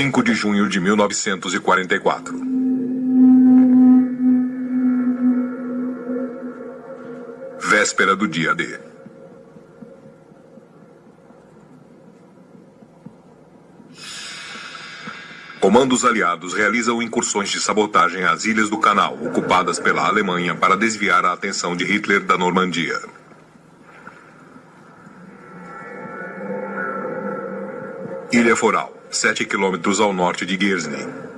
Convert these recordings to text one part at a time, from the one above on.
5 de junho de 1944. Véspera do dia D. Comandos aliados realizam incursões de sabotagem às ilhas do Canal, ocupadas pela Alemanha, para desviar a atenção de Hitler da Normandia. Ilha Foral, 7 quilômetros ao norte de Guernsey.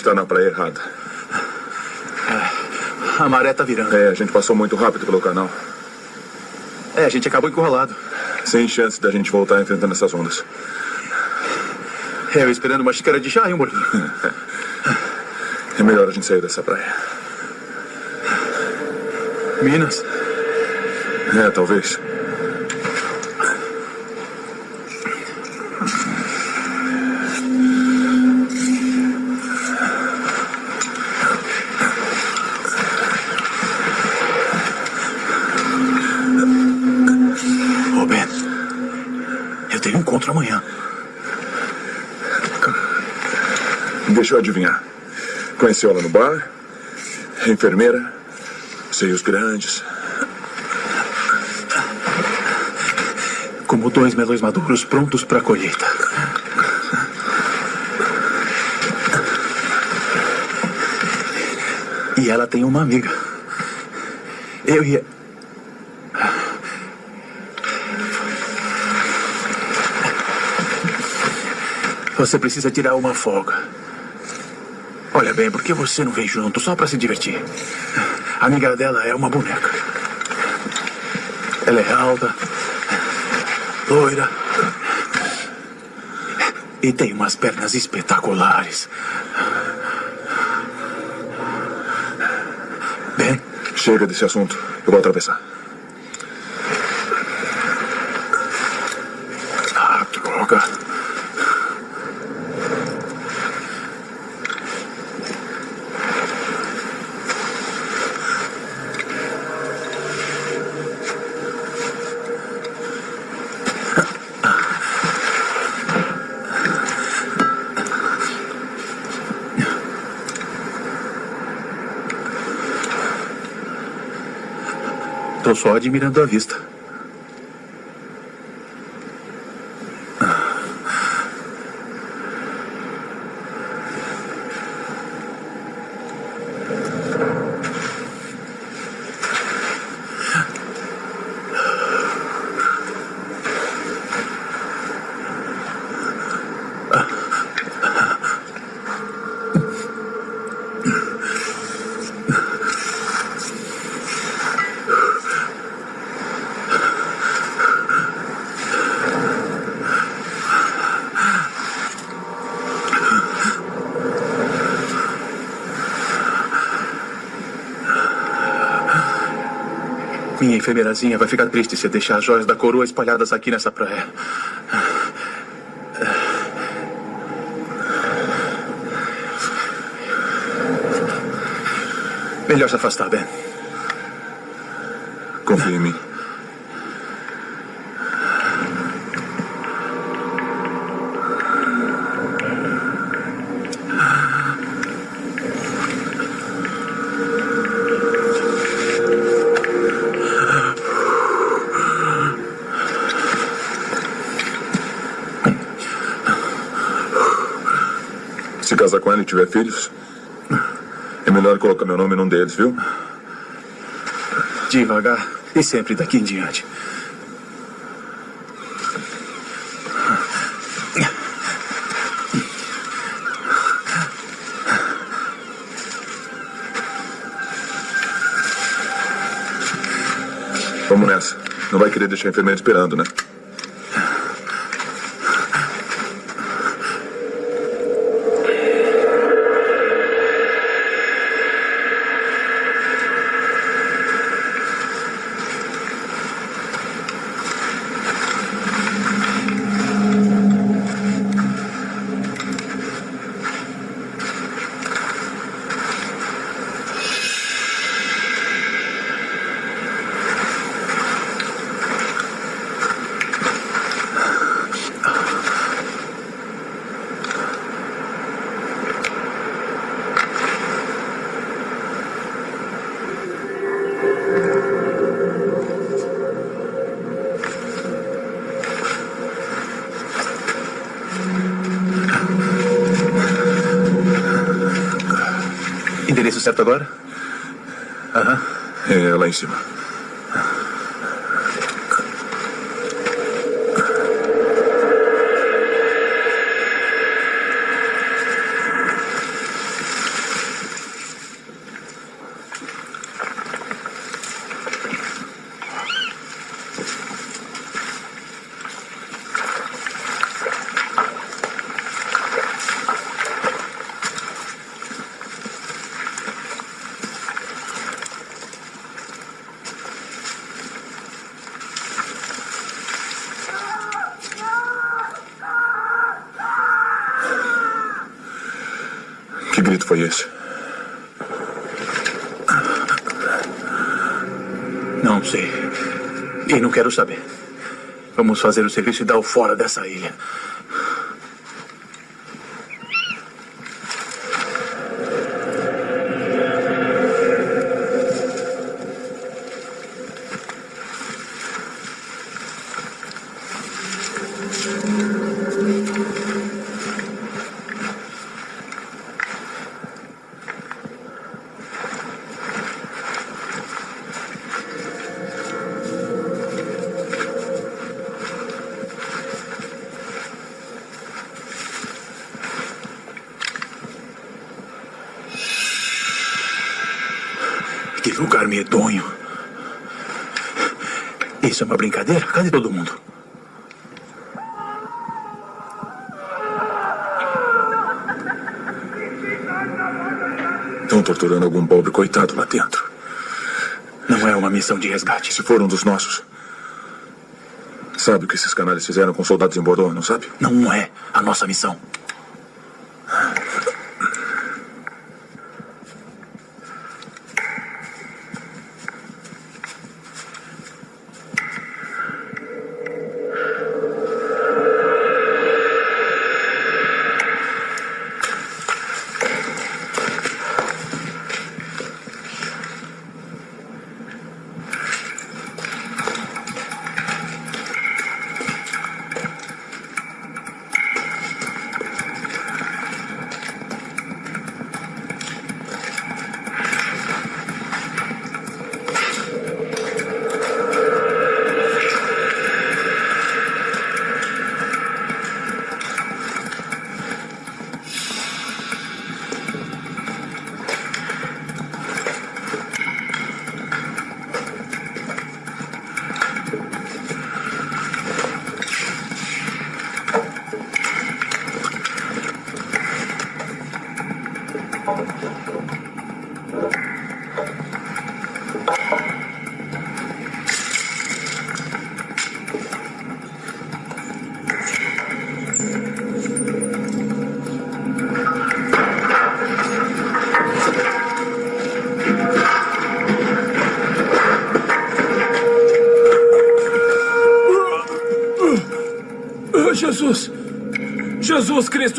Está na praia errada. A maré tá virando. É, a gente passou muito rápido pelo canal. É, a gente acabou encurralado. Sem chance da gente voltar enfrentando essas ondas. É, eu esperando uma xícara de chá e um bolinho. É melhor a gente sair dessa praia. Minas? É, talvez. Ô, Ben. Eu tenho um encontro amanhã. Deixa eu adivinhar. Conheceu ela no bar? Enfermeira? Seios grandes? Como dois melões maduros prontos para colheita. E ela tem uma amiga. Eu ia. Você precisa tirar uma folga. Olha bem, por que você não vem junto só para se divertir? A amiga dela é uma boneca. Ela é alta, loira. E tem umas pernas espetaculares. Ben, Chega desse assunto. Eu vou atravessar. ah, droga. Tô só admirando a vista. Minha enfermeirazinha vai ficar triste se deixar as joias da coroa espalhadas aqui nessa praia. Melhor se afastar, Ben. tiver filhos, é melhor colocar meu nome num deles, viu? Devagar e sempre daqui em diante. Vamos nessa. Não vai querer deixar a enfermeira esperando, né? Agora? Aham. É lá em cima. Que grito foi esse? Não sei. E não quero saber. Vamos fazer o serviço e dar o fora dessa ilha. Que lugar medonho. Isso é uma brincadeira? Cadê todo mundo? Estão torturando algum pobre coitado lá dentro. Não é uma missão de resgate. Se for um dos nossos. Sabe o que esses canalhas fizeram com soldados em Bordeaux, não sabe? Não é a nossa missão.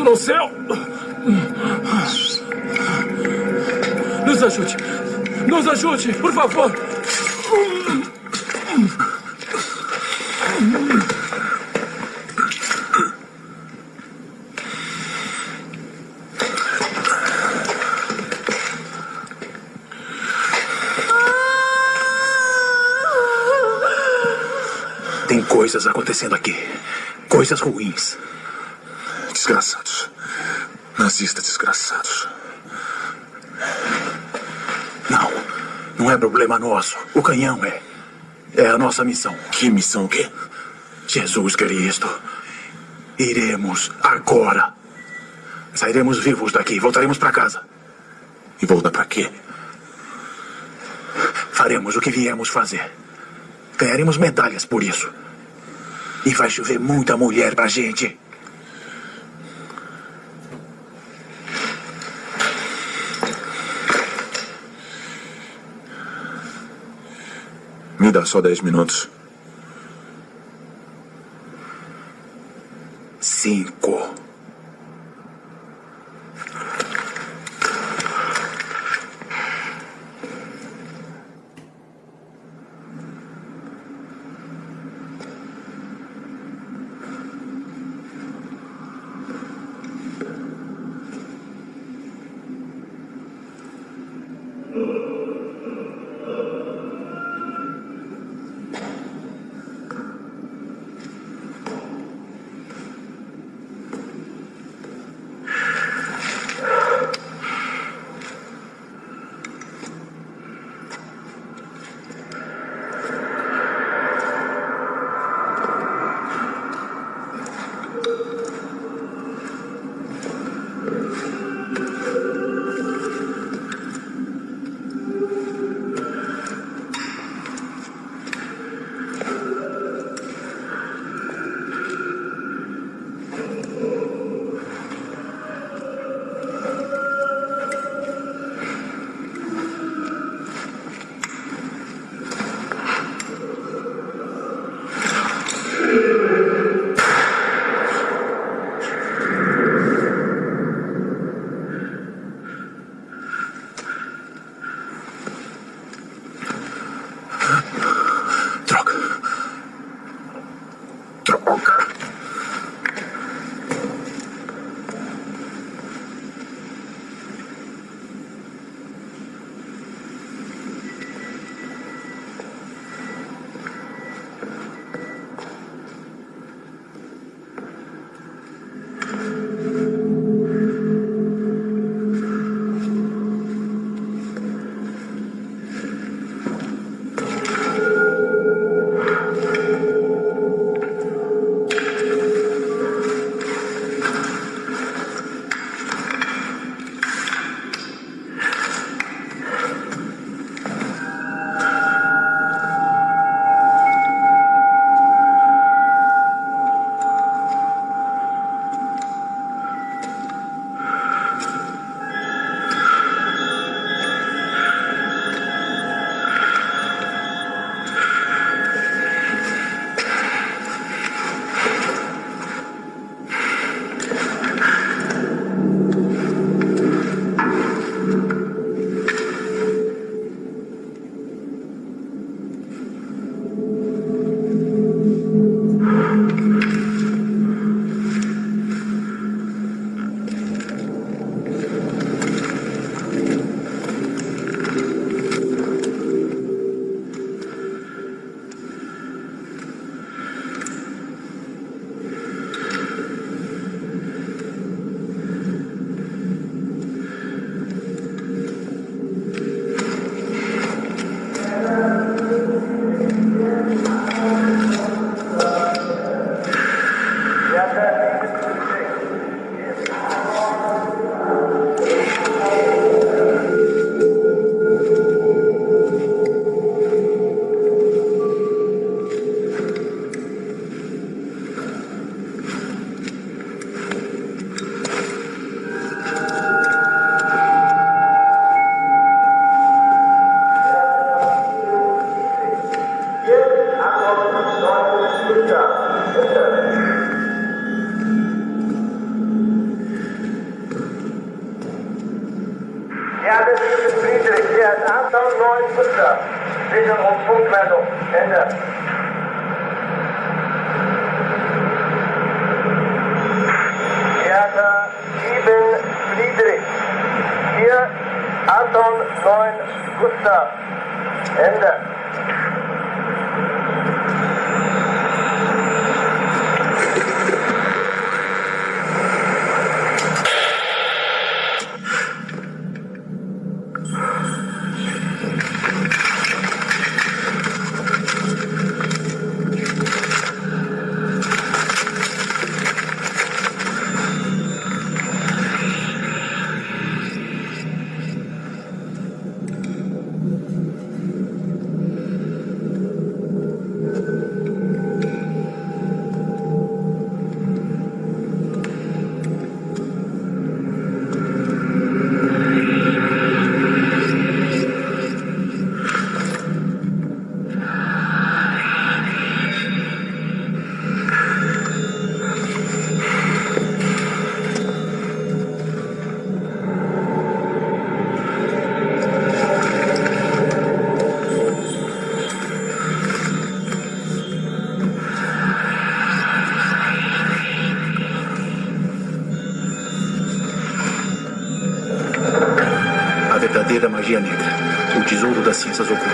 Cristo no céu! Nos ajude! Nos ajude, por favor! Tem coisas acontecendo aqui. Coisas ruins. Desgraçados. Nazistas desgraçados. Não. Não é problema nosso. O canhão é. É a nossa missão. Que missão o quê? Jesus Cristo. Iremos agora. Sairemos vivos daqui. Voltaremos para casa. E voltar pra quê? Faremos o que viemos fazer. Ganharemos medalhas por isso. E vai chover muita mulher pra gente. Só dez minutos. 9 tesouro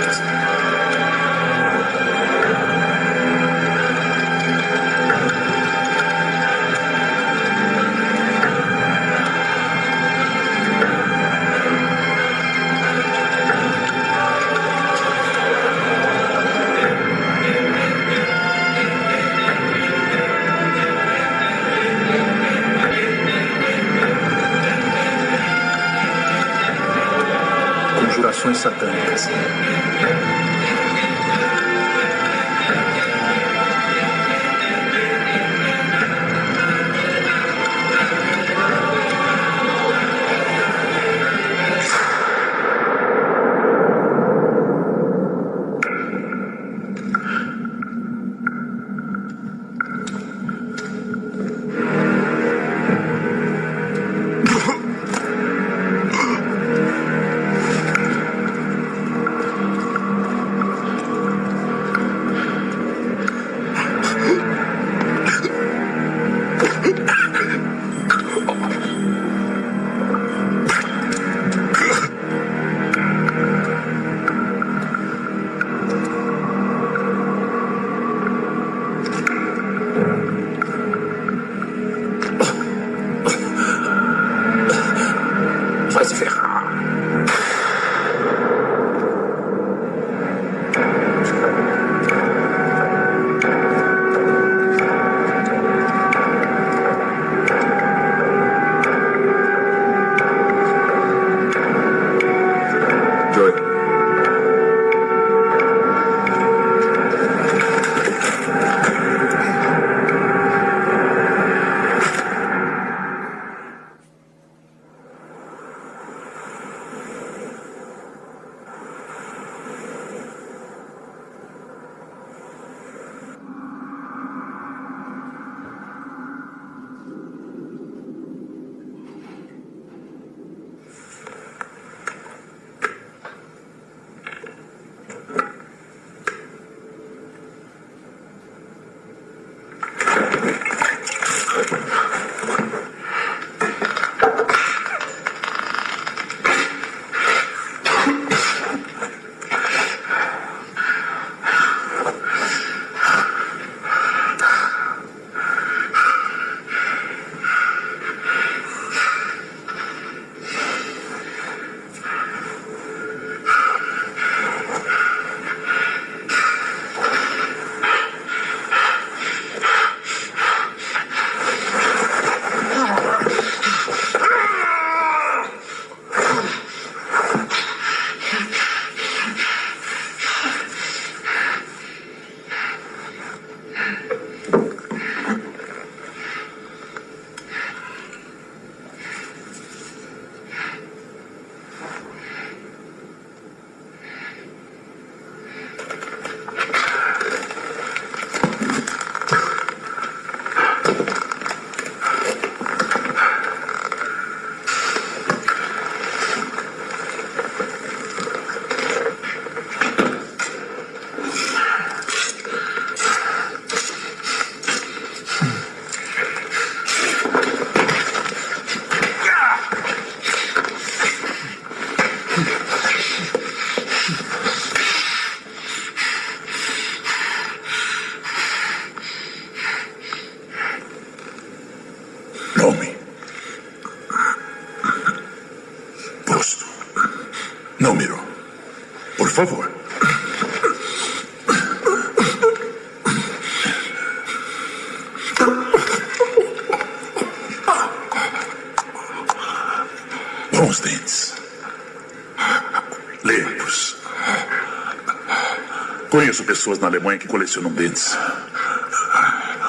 pessoas na Alemanha que colecionam dentes.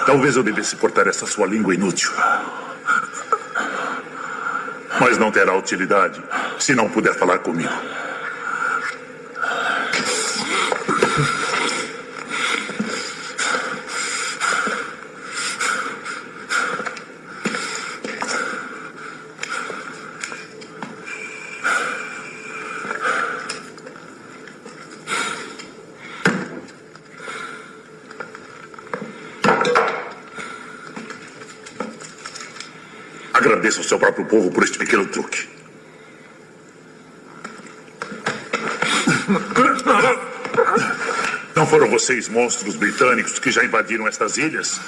Talvez eu devesse cortar essa sua língua inútil. Mas não terá utilidade se não puder falar comigo. Agradeça ao seu próprio povo por este pequeno truque. Não foram vocês, monstros britânicos, que já invadiram estas ilhas?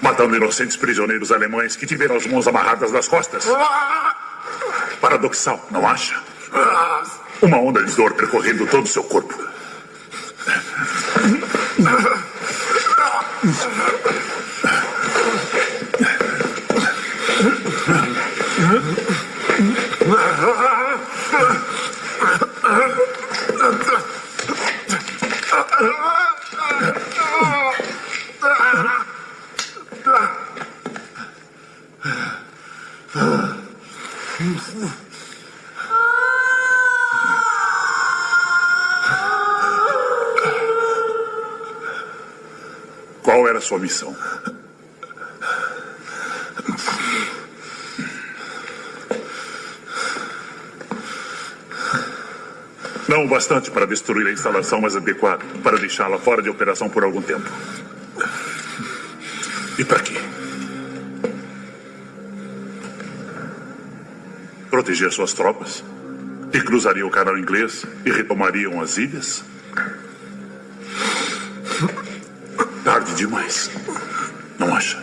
Matando inocentes prisioneiros alemães que tiveram as mãos amarradas nas costas? Paradoxal, não acha? Uma onda de dor percorrendo todo o seu corpo. Missão? Não o bastante para destruir a instalação mais adequada, para deixá-la fora de operação por algum tempo. E para quê? Proteger suas tropas? Que cruzariam o canal inglês e retomariam as ilhas? Demais. Não acha?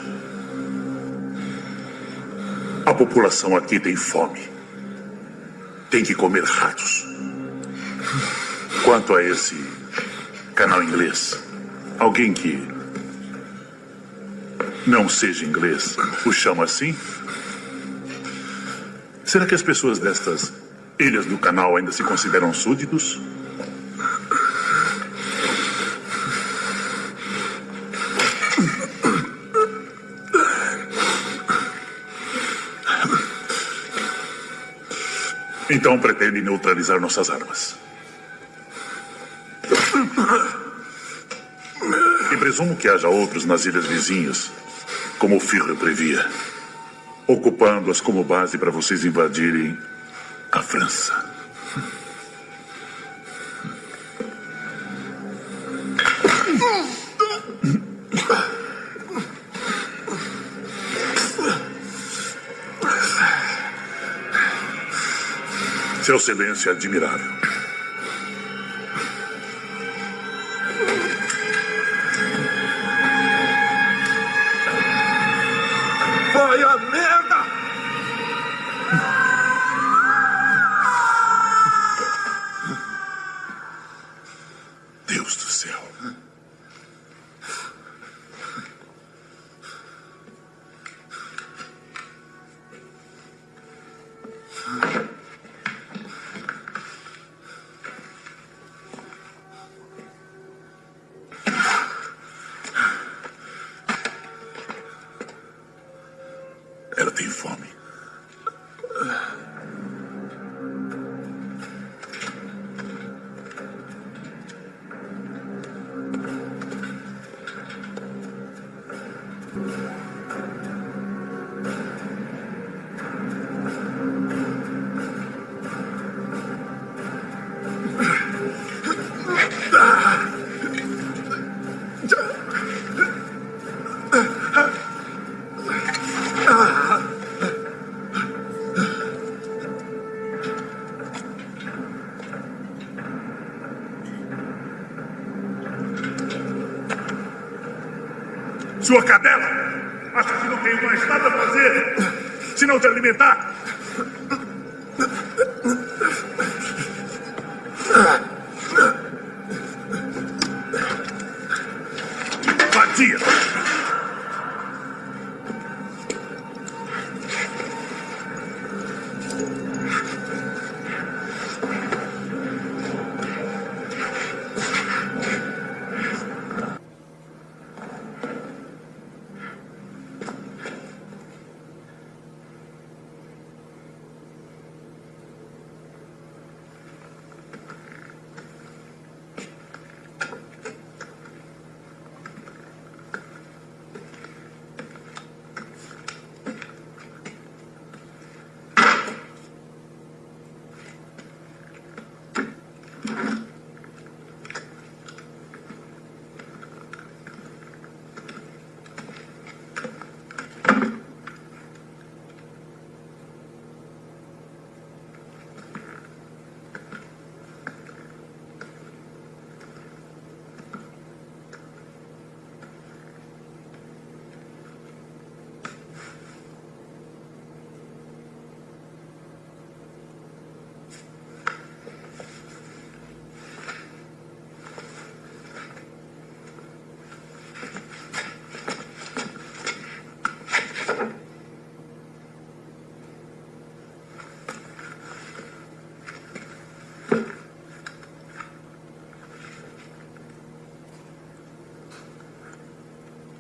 A população aqui tem fome. Tem que comer ratos. Quanto a esse canal inglês, alguém que não seja inglês o chama assim? Será que as pessoas destas ilhas do canal ainda se consideram súditos? Então pretende neutralizar nossas armas. E presumo que haja outros nas ilhas vizinhas, como o Führer previa, ocupando-as como base para vocês invadirem a França. Seu silêncio é admirável. Sua cadela acha que não tem mais nada a fazer senão te alimentar?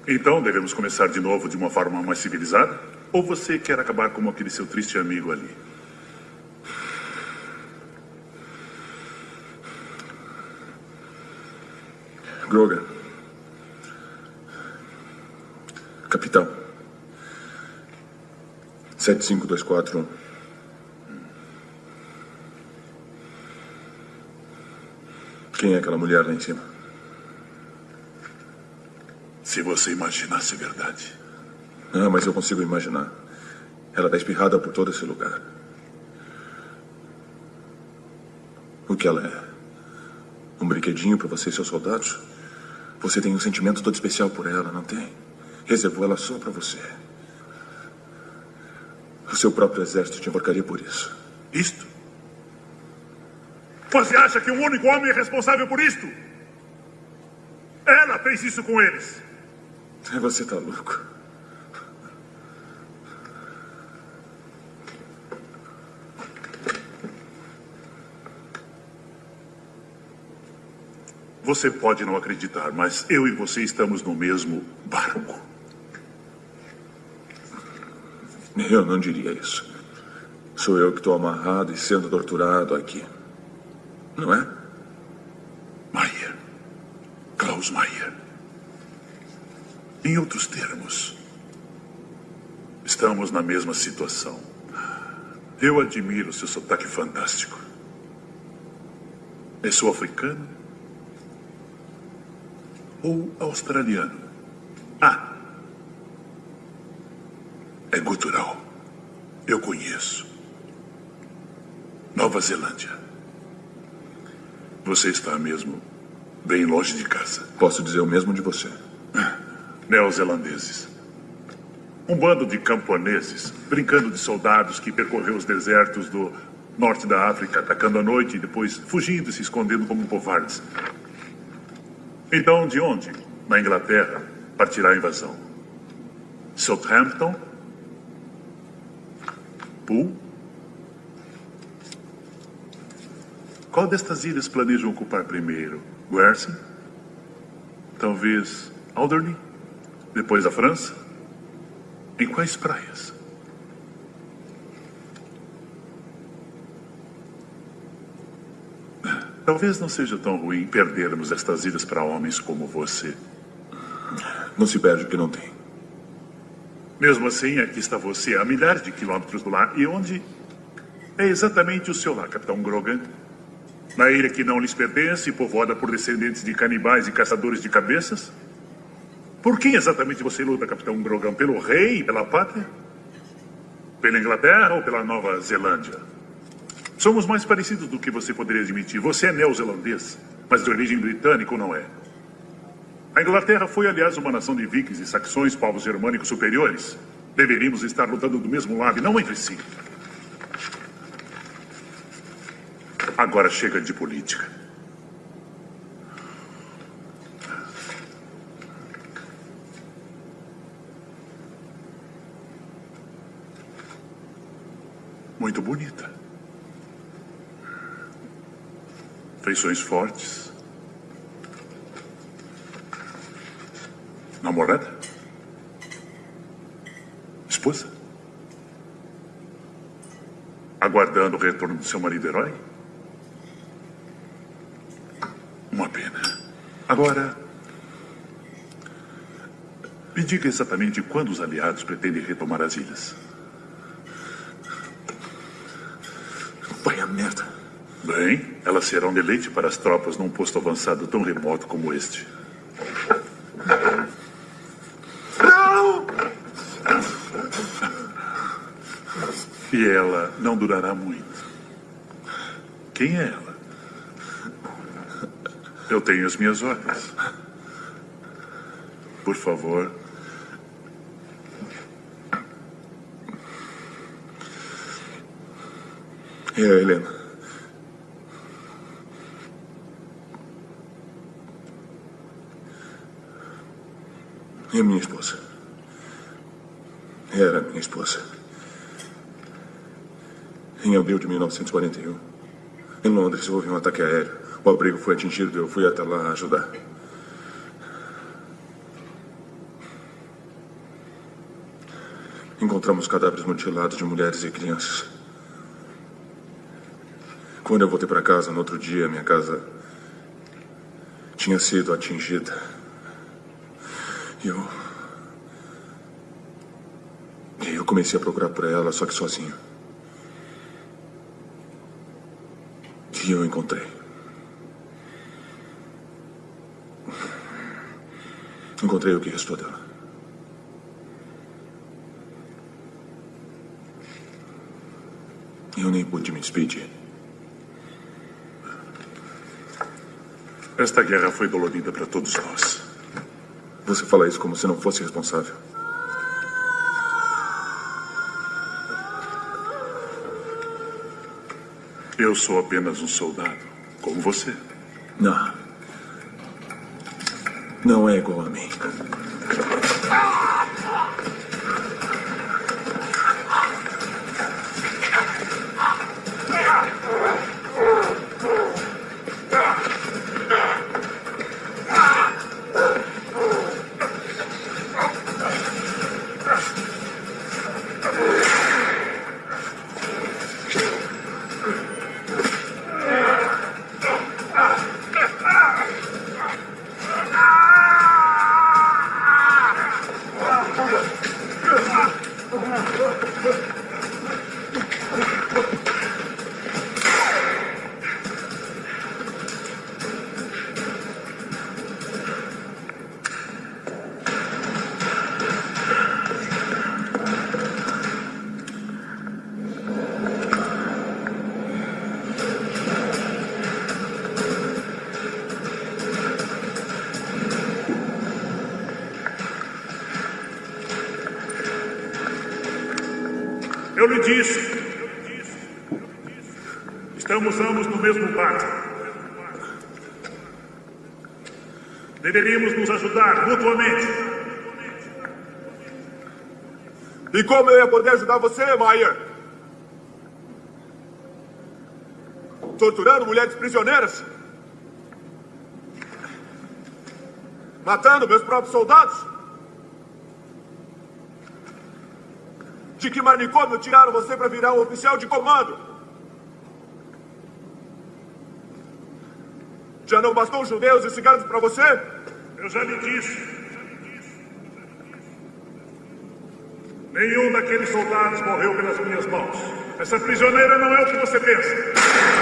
Então devemos começar de novo de uma forma mais civilizada? Ou você quer acabar como aquele seu triste amigo ali? Grogan. Capitão. 75241. Quem é aquela mulher lá em cima? Se você imaginasse a verdade. Ah, mas eu consigo imaginar. Ela está espirrada por todo esse lugar. O que ela é? Um brinquedinho para você e seus soldados? Você tem um sentimento todo especial por ela, não tem? Reservou ela só para você. O seu próprio exército te enforcaria por isso. Isto? Você acha que o único homem é responsável por isto? Ela fez isso com eles. Você está louco. Você pode não acreditar, mas eu e você estamos no mesmo barco. Eu não diria isso. Sou eu que estou amarrado e sendo torturado aqui. Não é? Em outros termos, estamos na mesma situação. Eu admiro seu sotaque fantástico. É sul-africano? Ou australiano? Ah! É gutural. Eu conheço. Nova Zelândia. Você está mesmo bem longe de casa. Posso dizer o mesmo de você. Neozelandeses. Um bando de camponeses, brincando de soldados que percorreu os desertos do norte da África, atacando à noite e depois fugindo e se escondendo como covardes. Então, de onde? Na Inglaterra, partirá a invasão. Southampton? Poole? Qual destas ilhas planejam ocupar primeiro? Guernsey? Talvez Alderney? Depois a França? Em quais praias? Talvez não seja tão ruim perdermos estas ilhas para homens como você. Não se perde o que não tem. Mesmo assim, aqui está você, a milhares de quilômetros do lar. E onde é exatamente o seu lar, Capitão Grogan? Na ilha que não lhes pertence, povoada por descendentes de canibais e caçadores de cabeças? Por quem exatamente você luta, Capitão Grogan? Pelo rei, pela pátria? Pela Inglaterra ou pela Nova Zelândia? Somos mais parecidos do que você poderia admitir. Você é neozelandês, mas de origem britânica ou não é? A Inglaterra foi, aliás, uma nação de vikings e saxões, povos germânicos superiores. Deveríamos estar lutando do mesmo lado e não entre si. Agora chega de política. Muito bonita. Feições fortes. Namorada? Esposa? Aguardando o retorno do seu marido herói? Uma pena. Agora, me diga exatamente quando os aliados pretendem retomar as ilhas. Vai a merda. Bem, elas serão deleite para as tropas num posto avançado tão remoto como este. Não! E ela não durará muito. Quem é ela? Eu tenho as minhas ordens. Por favor. É a Helena. É minha esposa. Era minha esposa. Em abril de 1941, em Londres, houve um ataque aéreo. O abrigo foi atingido e eu fui até lá ajudar. Encontramos cadáveres mutilados de mulheres e crianças. Quando eu voltei para casa no outro dia, minha casa tinha sido atingida. Eu. Eu comecei a procurar por ela, só que sozinho. E eu encontrei. Encontrei o que restou dela. Eu nem pude me despedir. Esta guerra foi dolorida para todos nós. Você fala isso como se não fosse responsável. Eu sou apenas um soldado, como você. Não. Não é igual a mim. Deveríamos nos ajudar mutuamente. E como eu ia poder ajudar você, Maier? Torturando mulheres prisioneiras? Matando meus próprios soldados? De que manicômio tiraram você para virar um oficial de comando? Bastou judeus e ciganos para você? Eu já lhe disse. Nenhum daqueles soldados morreu pelas minhas mãos. Essa prisioneira não é o que você pensa.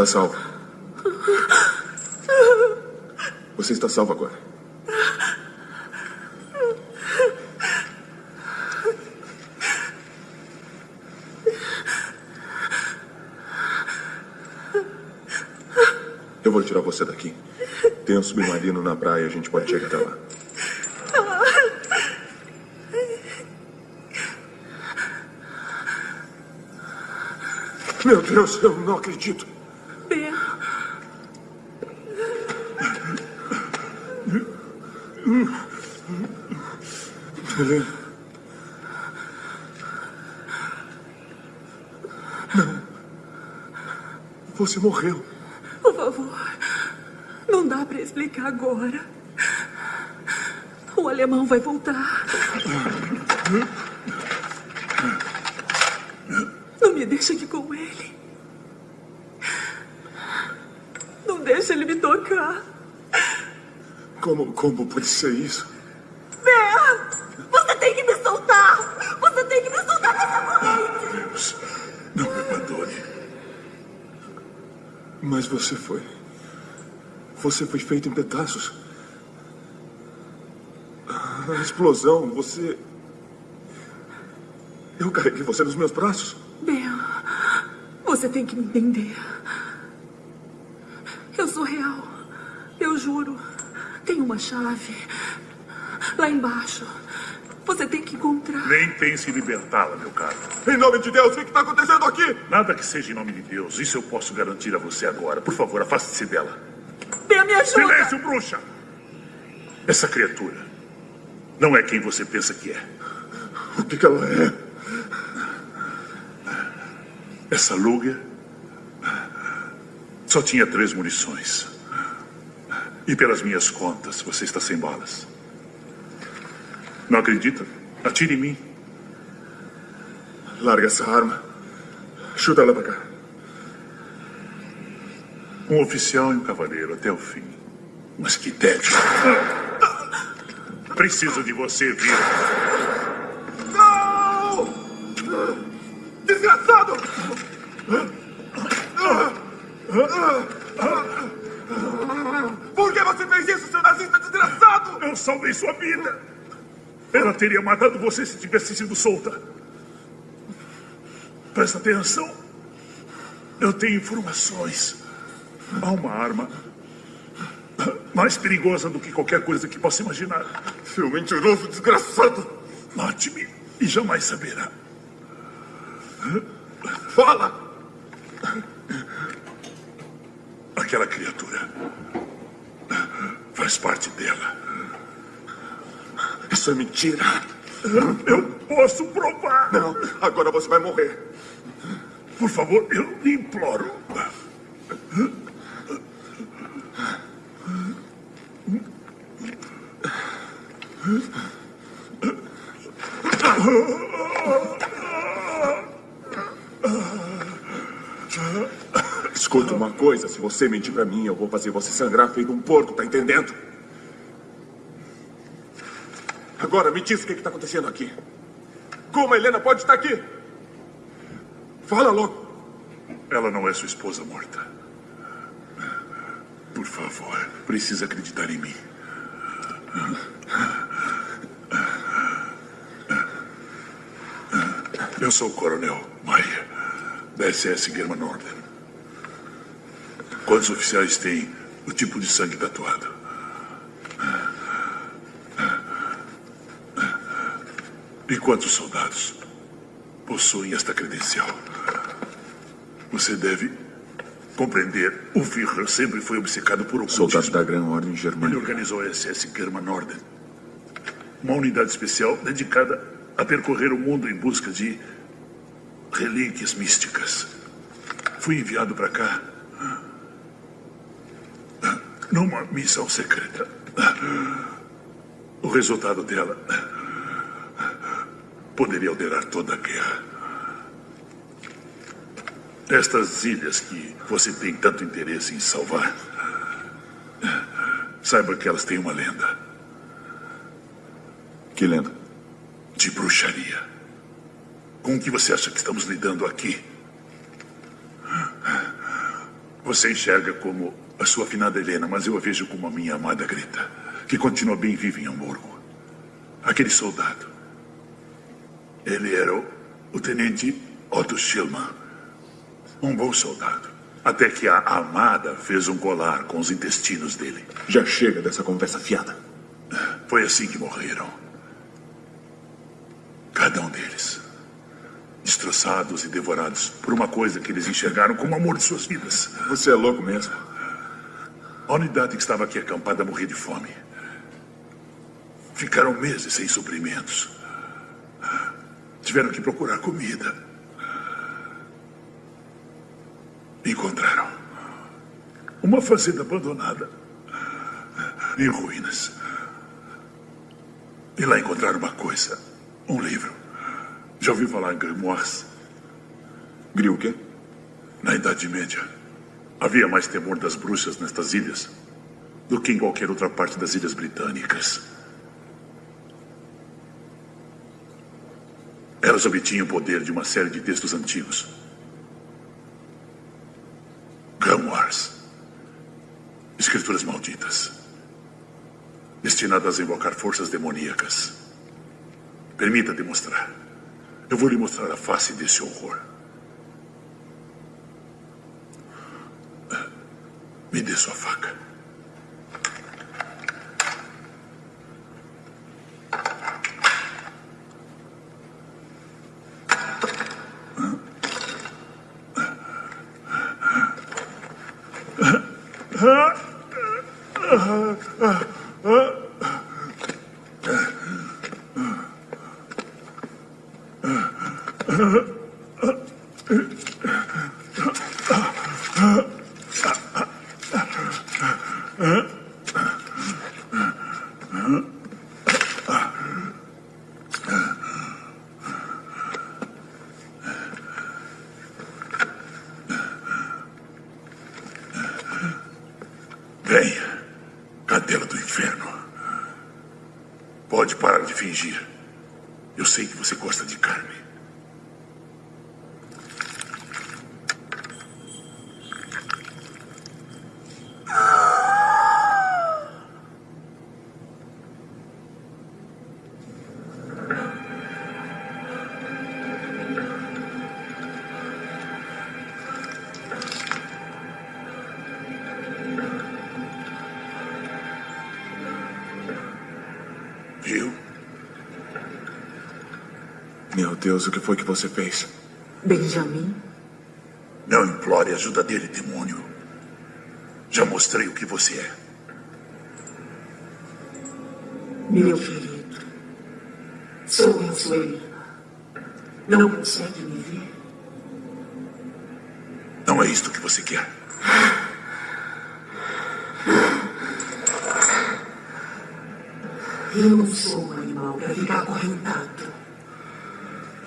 Está salvo. Você está salvo agora. Eu vou tirar você daqui. Tem um submarino na praia, a gente pode chegar até lá. Meu Deus, eu não acredito. Ben, Helena. Não. Você morreu. por favor. Não dá pra explicar agora. O alemão vai voltar. Não me deixa aqui com ele. Não deixa ele me tocar. Como, como pode ser isso? Você foi feito em pedaços. A explosão, você. Eu carreguei você nos meus braços. Ben, você tem que me entender. Eu sou real. Eu juro. Tem uma chave. Lá embaixo. Você tem que encontrar. Nem pense em libertá-la, meu caro. Em nome de Deus, o que está acontecendo aqui? Nada que seja em nome de Deus. Isso eu posso garantir a você agora. Por favor, afaste-se dela. Me ajuda. Silêncio, bruxa! Essa criatura não é quem você pensa que é. O que, que ela é? Essa Luger só tinha três munições. E pelas minhas contas, você está sem balas. Não acredita? Atire em mim. Larga essa arma. Chuta ela pra cá. Um oficial e um cavaleiro até o fim. Mas que tédio. Preciso de você, Vira. Não! Desgraçado! Por que você fez isso, seu nazista desgraçado? Eu salvei sua vida. Ela teria matado você se tivesse sido solta. Presta atenção. Eu tenho informações. Há uma arma mais perigosa do que qualquer coisa que possa imaginar. Seu mentiroso desgraçado! Mate-me e jamais saberá. Fala! Aquela criatura faz parte dela. Isso é mentira. Eu posso provar. Não, agora você vai morrer. Por favor, eu lhe imploro. Escuta uma coisa, se você mentir pra mim, eu vou fazer você sangrar feito um porco, tá entendendo? Agora me diz o que está acontecendo aqui. Como a Helena pode estar aqui? Fala logo. Ela não é sua esposa morta. Por favor, precisa acreditar em mim. Eu sou o Coronel Maia, da SS German Norden. Quantos oficiais têm o tipo de sangue tatuado? E quantos soldados possuem esta credencial? Você deve compreender. O Führer sempre foi obcecado por ocultismo. Soldado da Gran Ordem Ele Germânica. organizou a SS German Norden. Uma unidade especial dedicada a percorrer o mundo em busca de relíquias místicas. Fui enviado para cá numa missão secreta. O resultado dela poderia alterar toda a guerra. Estas ilhas que você tem tanto interesse em salvar, saiba que elas têm uma lenda Que lenda? de bruxaria. Com o que você acha que estamos lidando aqui? Você enxerga como a sua finada Helena, mas eu a vejo como a minha amada Greta, que continua bem viva em Hamburgo. Aquele soldado. Ele era o, o tenente Otto Schillmann. Um bom soldado. Até que a amada fez um colar com os intestinos dele. Já chega dessa conversa fiada. Foi assim que morreram. Cada um deles. Destroçados e devorados por uma coisa que eles enxergaram como o amor de suas vidas. Você é louco mesmo. A unidade que estava aqui acampada morria de fome. Ficaram meses sem suprimentos. Tiveram que procurar comida. Encontraram uma fazenda abandonada em ruínas. E lá encontraram uma coisa: um livro. Já ouviu falar em grimoires? Griu o quê? Na Idade Média, havia mais temor das bruxas nestas ilhas do que em qualquer outra parte das ilhas britânicas. Elas obtinham o poder de uma série de textos antigos. Grimoires. Escrituras malditas. Destinadas a invocar forças demoníacas. Permita demonstrar. Eu vou lhe mostrar a face desse horror. Me dê sua faca. Deus, o que foi que você fez? Benjamin, Não implore ajuda dele, demônio. Já mostrei o que você é. meu querido. Sou eu. Não consegue me ver? Não é isto que você quer. Eu não sou um animal para ficar acorrentado.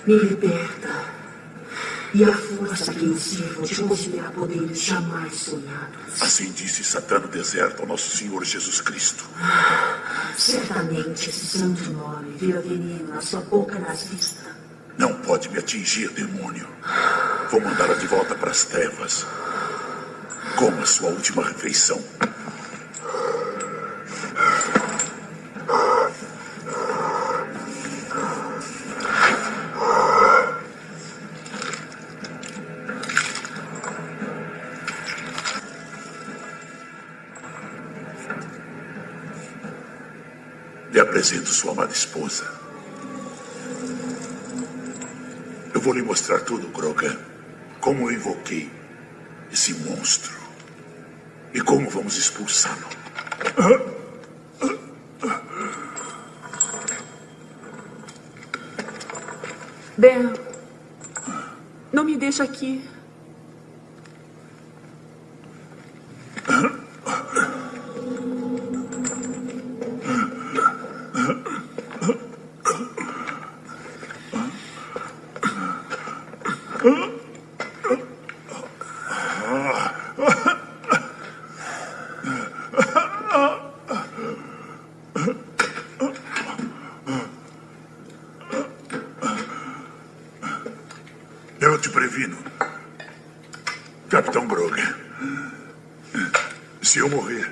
Me liberta. E a força que eu sirvo te concederá poderes jamais sonhados. Assim disse Satã no deserto ao nosso Senhor Jesus Cristo. Certamente esse santo nome vira veneno na sua boca nazista. Não pode me atingir, demônio. Vou mandá-la de volta para as trevas. Coma sua última refeição. Sua amada esposa. Eu vou lhe mostrar tudo, Grogan. Como eu invoquei esse monstro. E como vamos expulsá-lo. Ben, não me deixa aqui. Eu te previno. Capitão Grogan. Se eu morrer,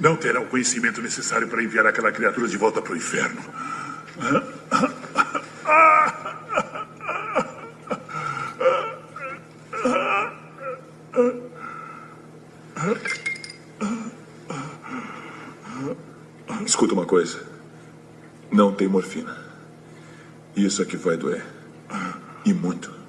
não terá o conhecimento necessário para enviar aquela criatura de volta para o inferno. Escuta uma coisa. Não tem morfina. Isso aqui vai doer. E muito.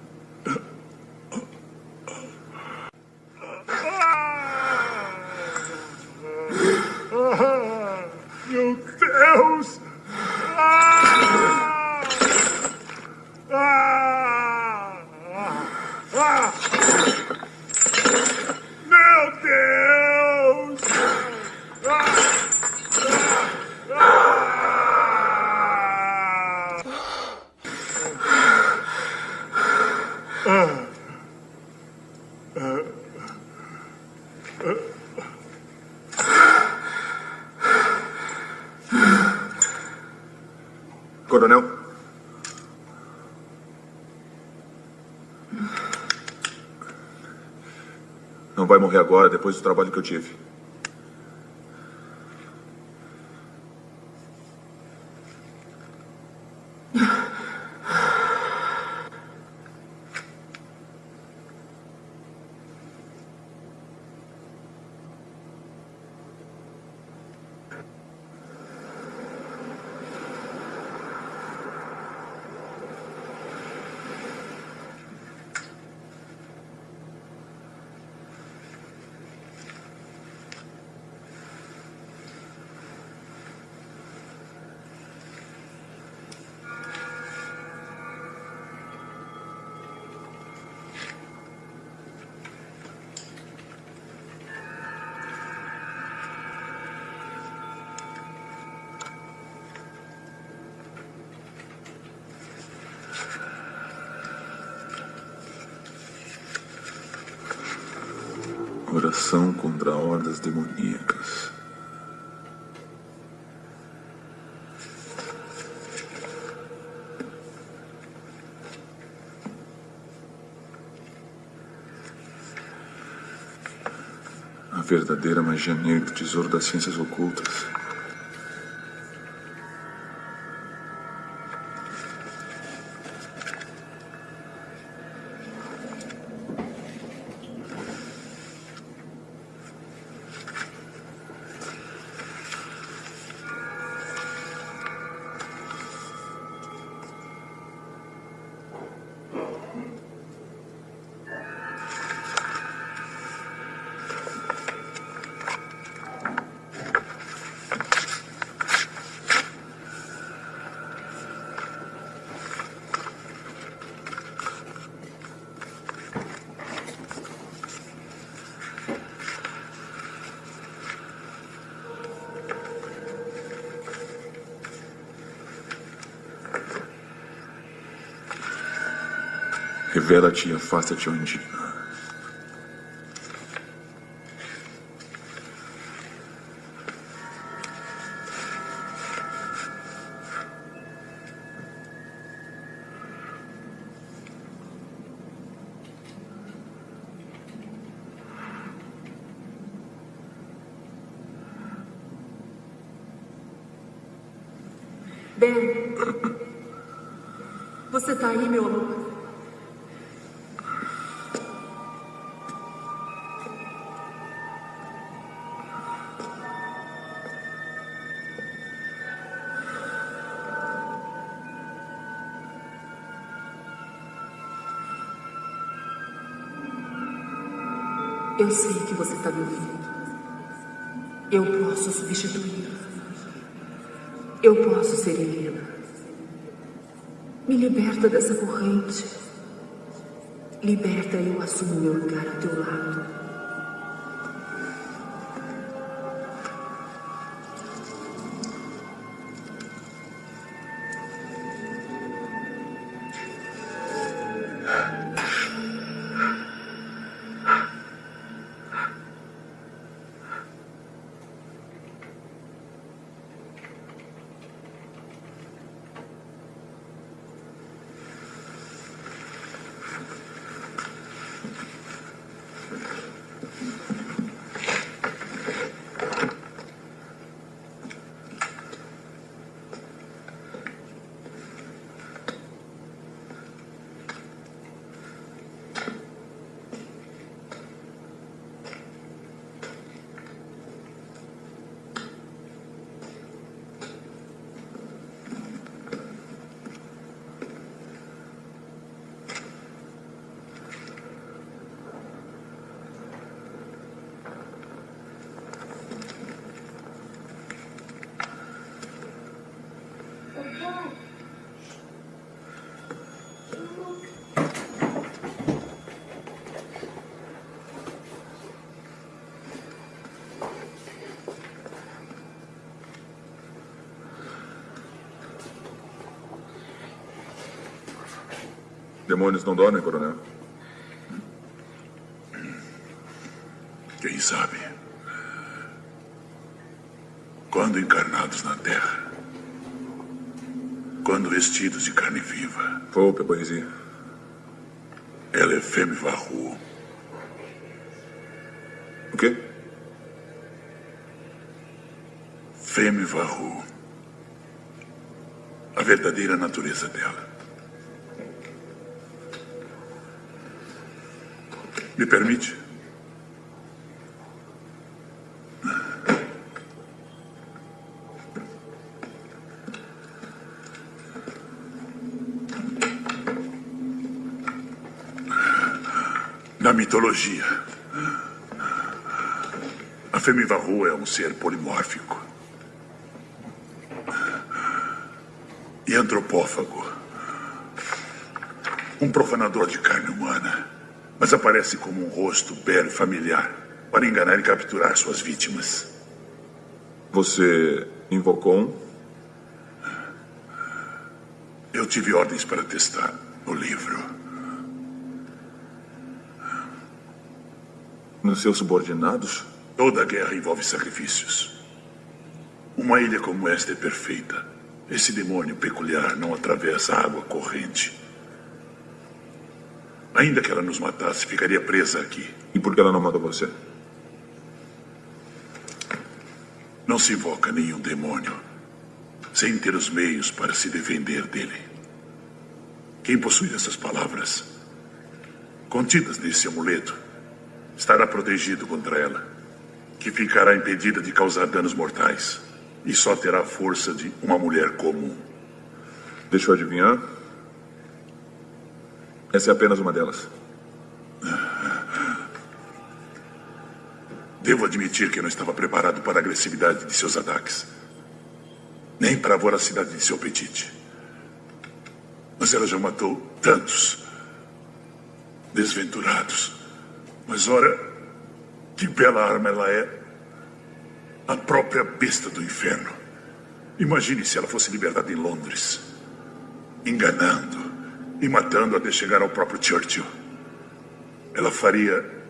Agora, depois do trabalho que eu tive. Oração contra hordas demoníacas. A verdadeira magia negra, o tesouro das ciências ocultas. Revela-te e afasta-te, Ondina. Ben. Eu sei que você está me ouvindo. Eu posso substituir. Eu posso ser Helena. Me liberta dessa corrente. Liberta e eu assumo meu lugar ao teu Demônios não dormem, coronel. Quem sabe? Quando encarnados na Terra, quando vestidos de carne viva, Poupe a poesia. ela é Femme Varro. O quê? Femme Varro. A verdadeira natureza dela. Me permite? Na mitologia, a Femivarro é um ser polimórfico. E antropófago. Um profanador de carne humana. Mas aparece como um rosto belo e familiar para enganar e capturar suas vítimas. Você invocou um? Eu tive ordens para testar o livro. Nos seus subordinados? Toda guerra envolve sacrifícios. Uma ilha como esta é perfeita. Esse demônio peculiar não atravessa a água corrente. Ainda que ela nos matasse, ficaria presa aqui. E por que ela não matou você? Não se invoca nenhum demônio sem ter os meios para se defender dele. Quem possui essas palavras, contidas nesse amuleto, estará protegido contra ela, que ficará impedida de causar danos mortais e só terá a força de uma mulher comum. Deixa eu adivinhar. Essa é apenas uma delas. Devo admitir que não estava preparado para a agressividade de seus ataques, nem para a voracidade de seu apetite. Mas ela já matou tantos desventurados. Mas ora, que bela arma ela é! A própria besta do inferno. Imagine se ela fosse libertada em Londres, enganando e matando até chegar ao próprio Churchill. Ela faria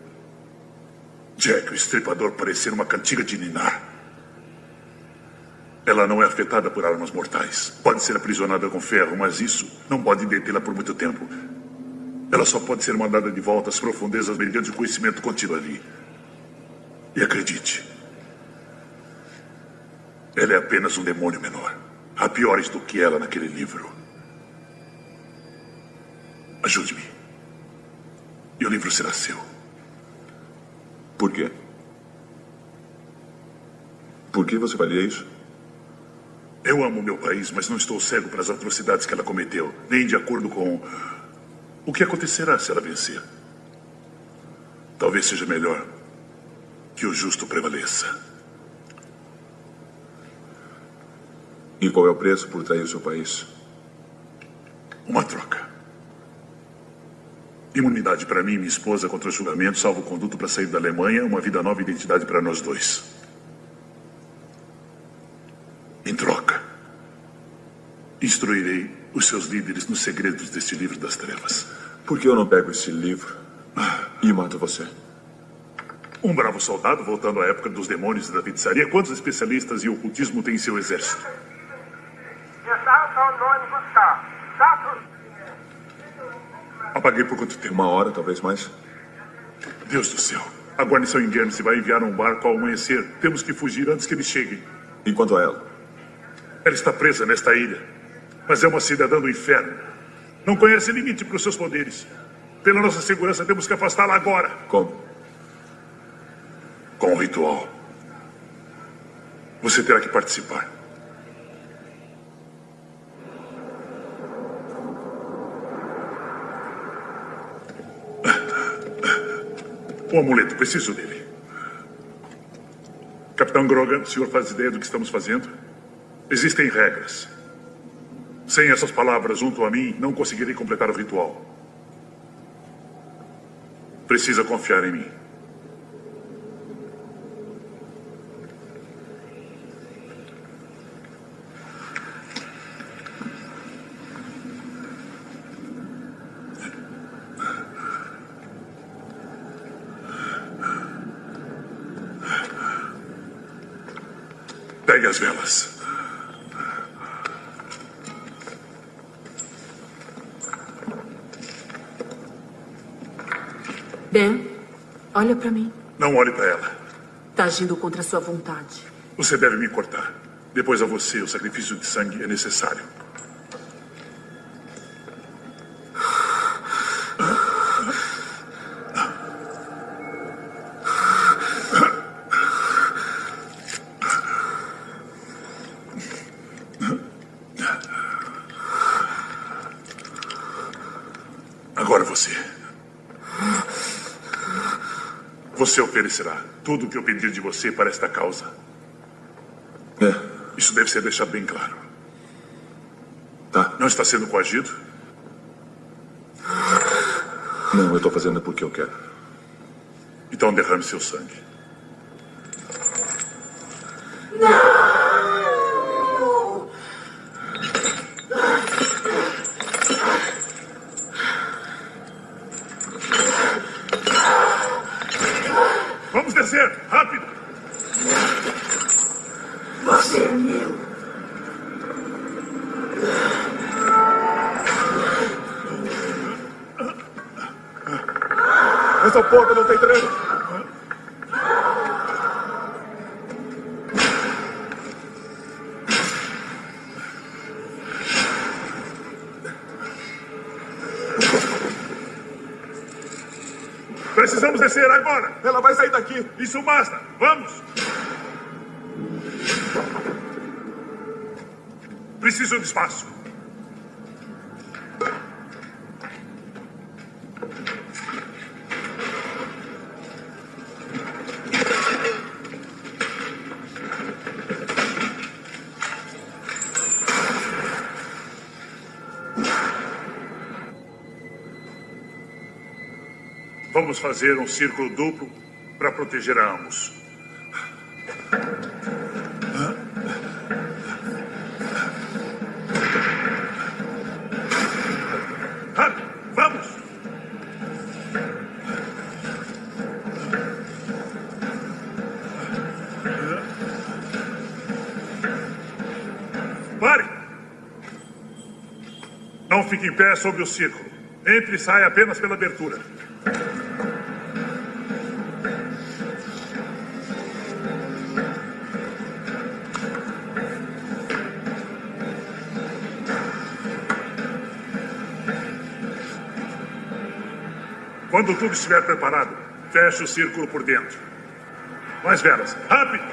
Jack, o estripador, parecer uma cantiga de ninar. Ela não é afetada por armas mortais. Pode ser aprisionada com ferro, mas isso não pode detê-la por muito tempo. Ela só pode ser mandada de volta às profundezas mediante o conhecimento contido ali. E acredite, ela é apenas um demônio menor. Há piores do que ela naquele livro. Ajude-me. E o livro será seu. Por quê? Por que você faria isso? Eu amo meu país, mas não estou cego para as atrocidades que ela cometeu, nem de acordo com o que acontecerá se ela vencer. Talvez seja melhor que o justo prevaleça. E qual é o preço por trair o seu país? Uma troca. Imunidade para mim e minha esposa contra o julgamento, salvo conduto para sair da Alemanha, uma vida nova e identidade para nós dois. Em troca, instruirei os seus líderes nos segredos deste livro das trevas. Por que eu não pego esse livro e mato você? Um bravo soldado voltando à época dos demônios e da feitiçaria. Quantos especialistas em ocultismo tem em seu exército? Apaguei por quanto tempo? Uma hora, talvez mais? Deus do céu. A guarnição em Guernsey vai enviar um barco ao amanhecer. Temos que fugir antes que eles cheguem. E quanto a ela? Ela está presa nesta ilha. Mas é uma cidadã do inferno. Não conhece limite para os seus poderes. Pela nossa segurança, temos que afastá-la agora. Como? Com o ritual. Você terá que participar. O amuleto, preciso dele. Capitão Grogan, o senhor faz ideia do que estamos fazendo? Existem regras. Sem essas palavras junto a mim, não conseguirei completar o ritual. Precisa confiar em mim. Pegue as velas. Ben, olha pra mim. Não olhe para ela. Tá agindo contra sua vontade. Você deve me cortar. Depois a você, o sacrifício de sangue é necessário. Agora você. Você oferecerá tudo o que eu pedir de você para esta causa. É, Isso deve ser deixado bem claro. tá. Não está sendo coagido? Não, eu tô fazendo porque eu quero. Então derrame seu sangue. Vamos descer! Rápido! Você é meu. Essa porta não tem trem. Descer agora! Ela vai sair daqui. Isso basta! Vamos! Preciso de espaço. Vamos fazer um círculo duplo para proteger a ambos. Pare! Não fique em pé sobre o círculo. Entre e saia apenas pela abertura. Quando tudo estiver preparado, feche o círculo por dentro. Mais velas. Rápido!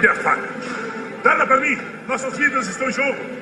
Me faca. Dá-la para mim. Nossas vidas estão em jogo.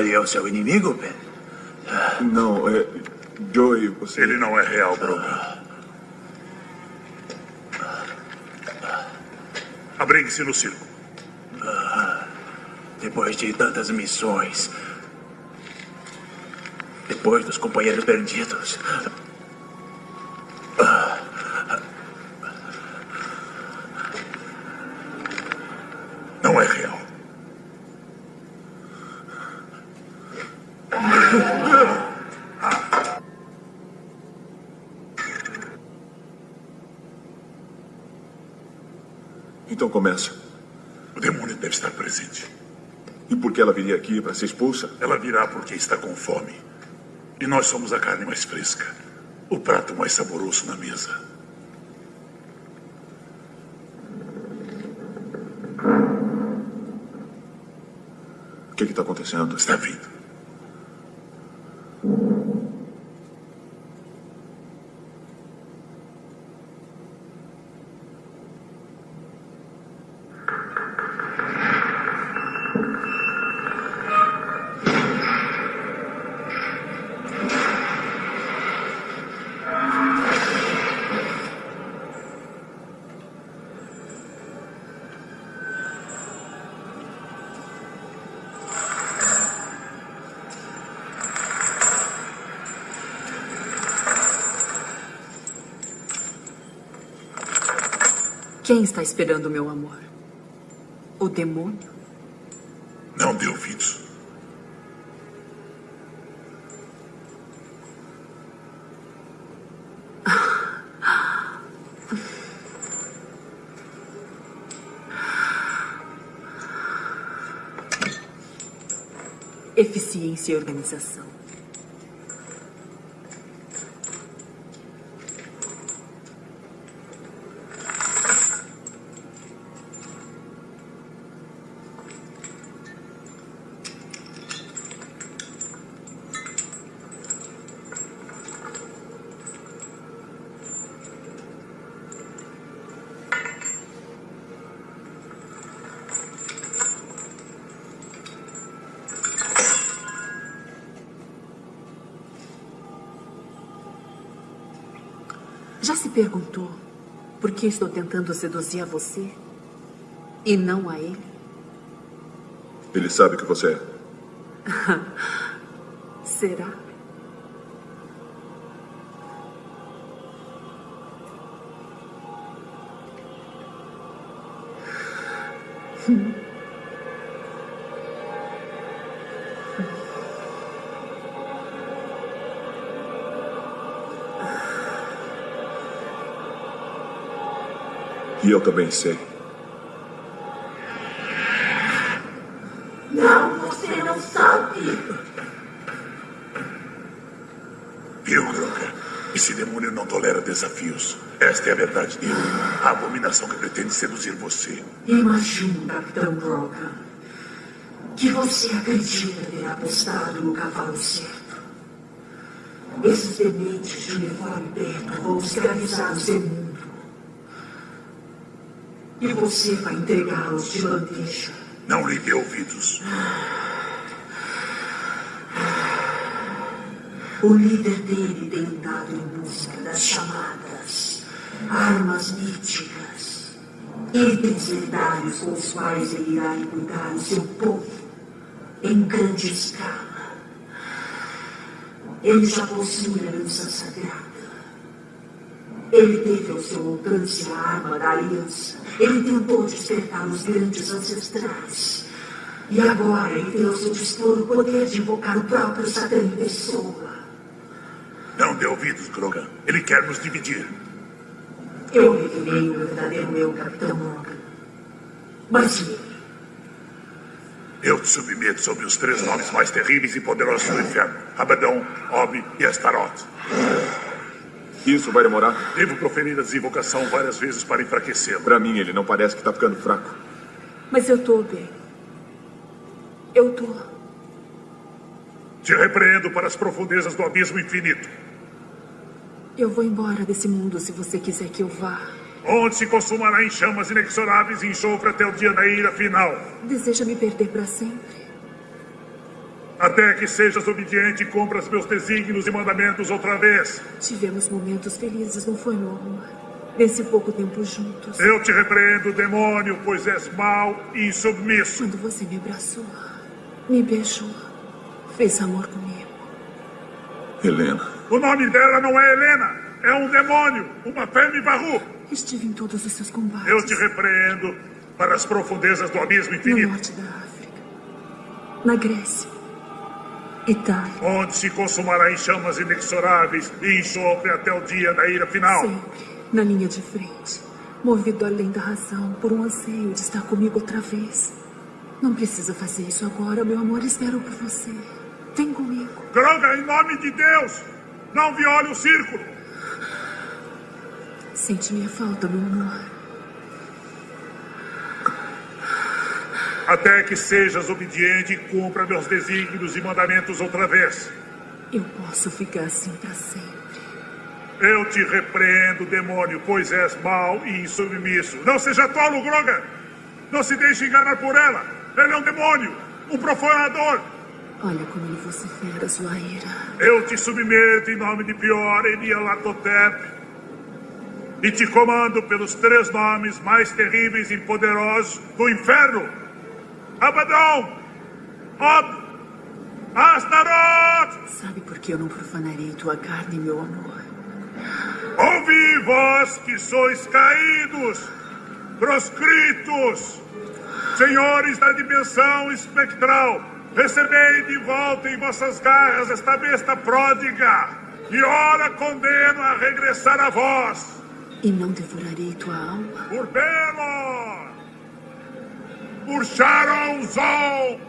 Ali é o seu inimigo, Ben? Não, é. Joey, você. Ele não é real, Grogan. Abrigue-se no circo. Depois de tantas missões. Depois dos companheiros perdidos. Não é real. Então começa. O demônio deve estar presente. E por que ela viria aqui para ser expulsa? Ela virá porque está com fome. E nós somos a carne mais fresca. O prato mais saboroso na mesa. O que está acontecendo? Está vindo. Quem está esperando meu amor? O demônio? Não dê ouvidos. Eficiência e organização. Já se perguntou por que estou tentando seduzir a você e não a ele? Ele sabe que você é. E eu também sei. Não, você não sabe. Viu, Grogan? Esse demônio não tolera desafios. Esta é a verdade dele. A abominação que pretende seduzir você. Imagino, Capitão Grogan, que você acredita ter apostado no cavalo certo. Esses dementes de uniforme preto vão escravizar o seu mundo. E você vai entregá-los de bandeja. Não lhe dê ouvidos. O líder dele tem andado em busca das chamadas armas míticas. Itens lendários com os quais ele irá cuidar o seu povo em grande escala. Ele já possui a lança sagrada. Ele teve ao seu alcance a arma da aliança. Ele tentou despertar os grandes ancestrais. E agora ele tem ao seu dispor o poder de invocar o próprio Satã em pessoa. Não dê ouvidos, Grogan. Ele quer nos dividir. Eu revelei o verdadeiro meu, Capitão Morgan. Mas e ele? Eu te submeto sobre os três nomes mais terríveis e poderosos do inferno: Abaddon, Ob e Astaroth. Isso vai demorar? Devo proferir a desinvocação várias vezes para enfraquecê-lo. Para mim, ele não parece que está ficando fraco. Mas eu tô bem. Eu tô. Te repreendo para as profundezas do abismo infinito. Eu vou embora desse mundo se você quiser que eu vá. Onde se consumará em chamas inexoráveis e enxofre até o dia da ira final. Deseja me perder para sempre? Até que sejas obediente e cumpras meus desígnios e mandamentos outra vez. Tivemos momentos felizes, não foi, meu amor? Nesse pouco tempo juntos. Eu te repreendo, demônio, pois és mau e insubmisso. Quando você me abraçou, me beijou, fez amor comigo. Helena. O nome dela não é Helena. É um demônio, uma fêmea barru. Estive em todos os seus combates. Eu te repreendo para as profundezas do abismo No infinito. norte da África. Na Grécia. Itália. Onde se consumará em chamas inexoráveis e enxofre até o dia da ira final. Sempre na linha de frente. Movido além da razão por um anseio de estar comigo outra vez. Não precisa fazer isso agora, meu amor. Espero por você. Vem comigo. Droga, em nome de Deus! Não viole o círculo! Sente minha falta, meu amor. Até que sejas obediente e cumpra meus desígnios e mandamentos outra vez. Eu posso ficar assim para sempre. Eu te repreendo, demônio, pois és mau e insubmisso. Não seja tolo, Grogan! Não se deixe enganar por ela! Ele é um demônio! Um profanador! Olha como ele vocifera sua ira. Eu te submeto em nome de Pior e Nialatotep e te comando pelos três nomes mais terríveis e poderosos do inferno: Abaddon, Ob, Astaroth! Sabe por que eu não profanarei tua carne, meu amor? Ouvi vós que sois caídos, proscritos, senhores da dimensão espectral, recebei de volta em vossas garras esta besta pródiga, e ora condeno a regressar a vós. E não devorarei tua alma? Por Belor, por Sharon Zol,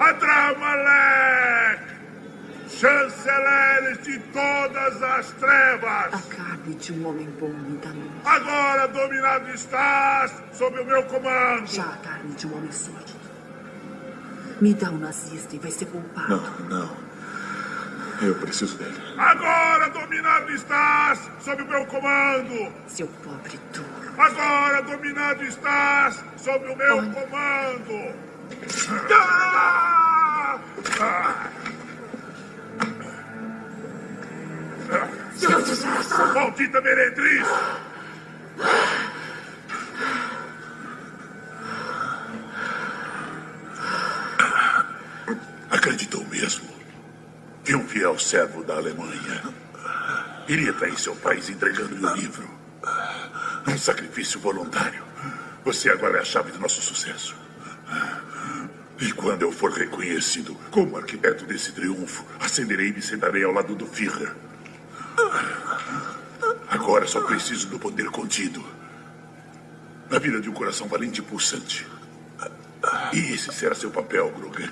Adramalek, chanceleres de todas as trevas. A carne de um homem bom me dá luz. Agora dominado estás sob o meu comando. Já a carne de um homem sórdido. Me dá um nazista e vai ser poupado. Não, não. Eu preciso dele. Agora dominado estás sob o meu comando. Seu pobre tolo. Agora dominado estás sob o meu comando. Ah! Ah! Seu desgraçado! Maldita meretriz! Acreditou mesmo que um fiel servo da Alemanha iria trair seu país entregando-lhe o livro? Um sacrifício voluntário. Você agora é a chave do nosso sucesso. E quando eu for reconhecido como arquiteto desse triunfo, ascenderei e me sentarei ao lado do Führer. Agora só preciso do poder contido. Na vida de um coração valente e pulsante. E esse será seu papel, Grogan.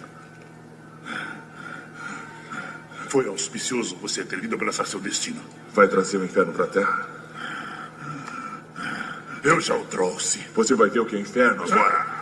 Foi auspicioso você ter vindo abraçar seu destino. Vai trazer o inferno pra terra? Eu já o trouxe. Você vai ver o que é inferno agora.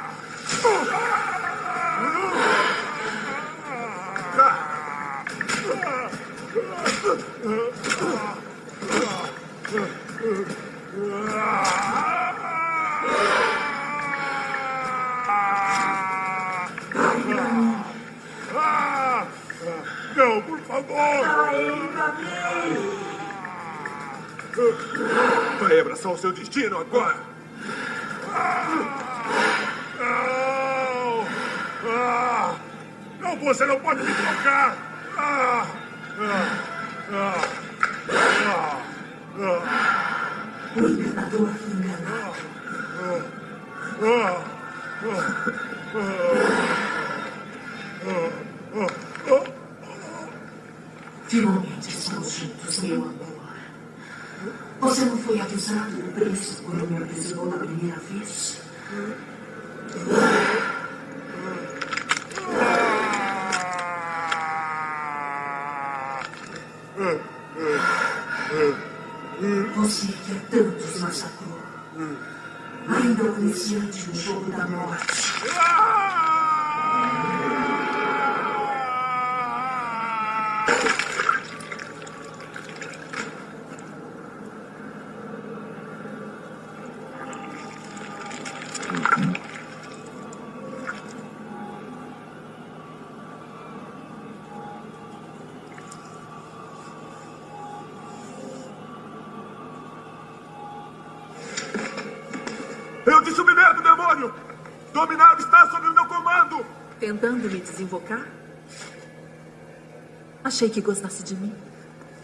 Achei que gostasse de mim.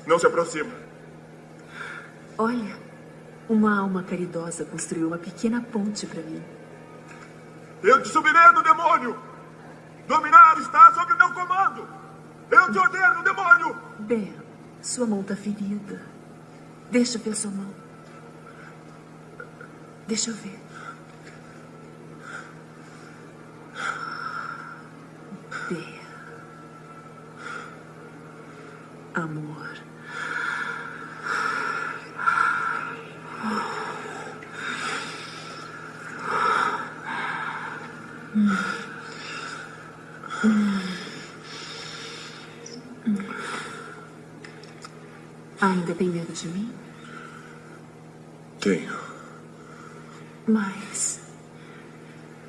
Não se aproxima. Olha, uma alma caridosa construiu uma pequena ponte para mim. Eu te submeto, demônio! Dominar está sob meu comando! Eu te ordeno, demônio! Ben, sua mão está ferida. Deixa eu ver sua mão. Deixa eu ver. Ben. Amor. Ainda tem medo de mim? Tenho. Mas.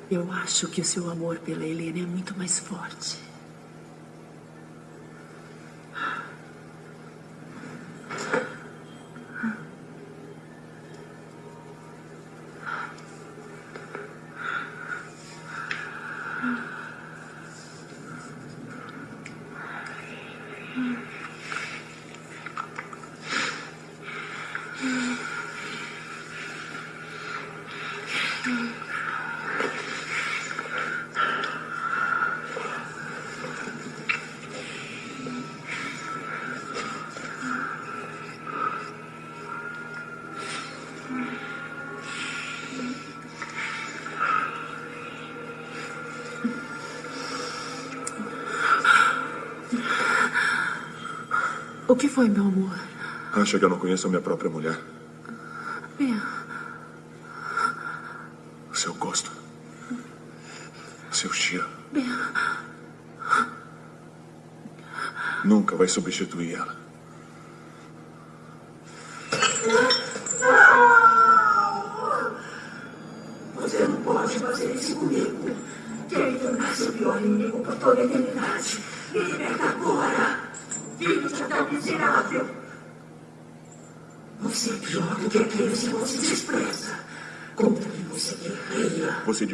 Eu acho que o seu amor pela Helena é muito mais forte. Foi, meu amor? Acha que eu não conheço a minha própria mulher? Ben, Seu gosto. Seu cheiro. Ben, Nunca vai substituir ela.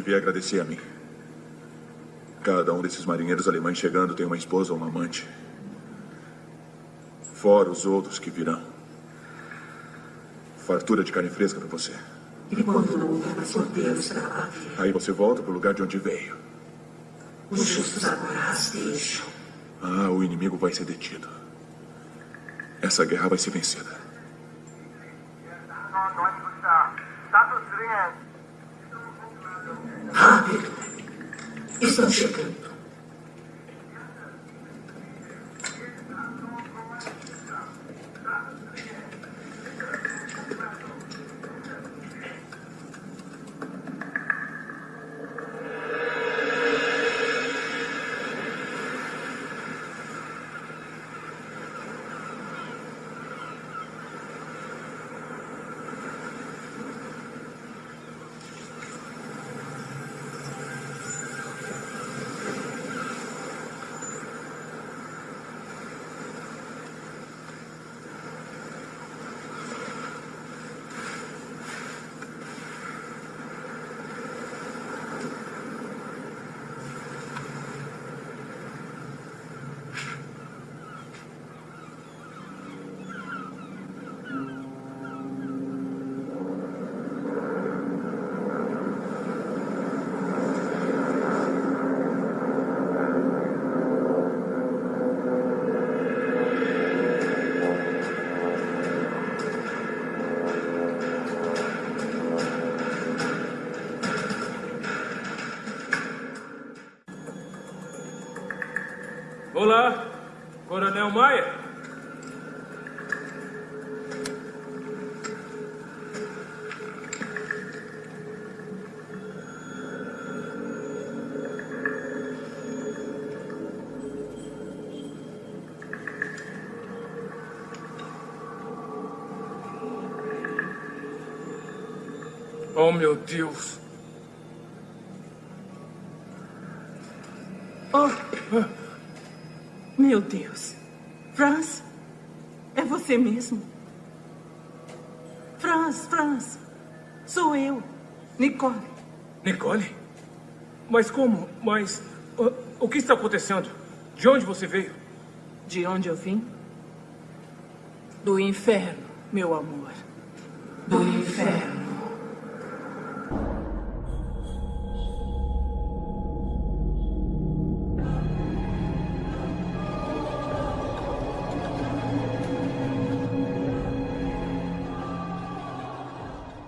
Devia agradecer a mim. Cada um desses marinheiros alemães chegando tem uma esposa ou uma amante. Fora os outros que virão. Fartura de carne fresca para você. E quando não houver mais cordeiros para bater, Aí você volta pro lugar de onde veio. os justos agora rastejam. Ah, o inimigo vai ser detido. Essa guerra vai ser vencida. Rápido. Coronel Maia. Oh, meu Deus. Oh, meu Deus. Franz, é você mesmo? Franz, Franz, sou eu. Nicole. Nicole? Mas como? Mas. o- o que está acontecendo? De onde você veio? De onde eu vim? Do inferno, meu amor.